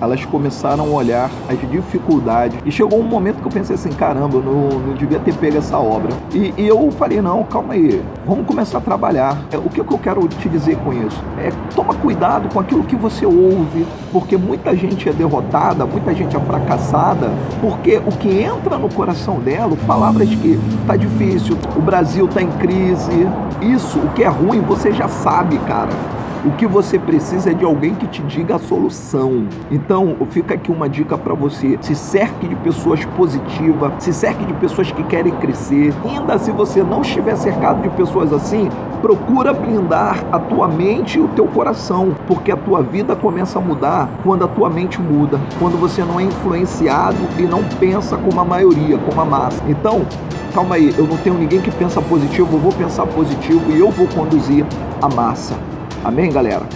elas começaram a olhar as dificuldades. E chegou um momento que eu pensei assim: caramba, não, não devia ter pego essa obra. E, e, eu falei: não, calma aí, vamos começar a trabalhar. É, o que, que eu quero te dizer com isso? É toma cuidado com aquilo que você ouve, porque muita gente é derrotada, muita gente é fracassada, porque o que entra no coração dela, palavras que tá difícil, o Brasil tá em crise, isso, o que é ruim, você já sabe, cara. O que você precisa é de alguém que te diga a solução. Então, fica aqui uma dica para você: se cerque de pessoas positivas, se cerque de pessoas que querem crescer. Ainda se você não estiver cercado de pessoas assim, procura blindar a tua mente e o teu coração, porque a tua vida começa a mudar quando a tua mente muda, quando você não é influenciado e não pensa como a maioria, como a massa. Então, calma aí, eu não tenho ninguém que pensa positivo, eu vou pensar positivo e eu vou conduzir a massa. Amém, galera?